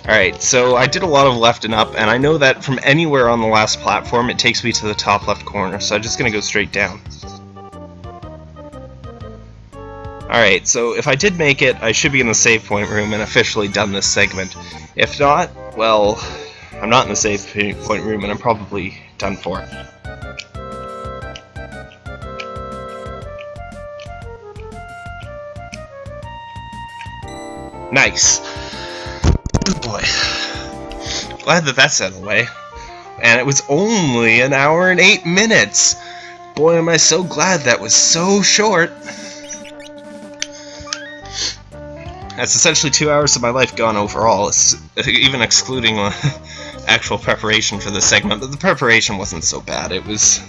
Alright, so I did a lot of left and up, and I know that from anywhere on the last platform it takes me to the top left corner, so I'm just going to go straight down. Alright, so if I did make it, I should be in the save point room and officially done this segment. If not, well, I'm not in the save point room and I'm probably done for. Nice. Good boy. Glad that that's out of the way. And it was only an hour and eight minutes. Boy, am I so glad that was so short. That's essentially two hours of my life gone overall, *laughs* even excluding *laughs* actual preparation for the segment. But the preparation wasn't so bad. It was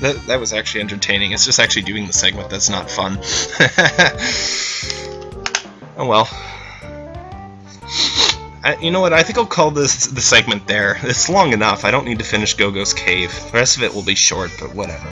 that that was actually entertaining. It's just actually doing the segment that's not fun. *laughs* oh well. I, you know what? I think I'll call this the segment there. It's long enough. I don't need to finish Gogo's Cave. The rest of it will be short, but whatever.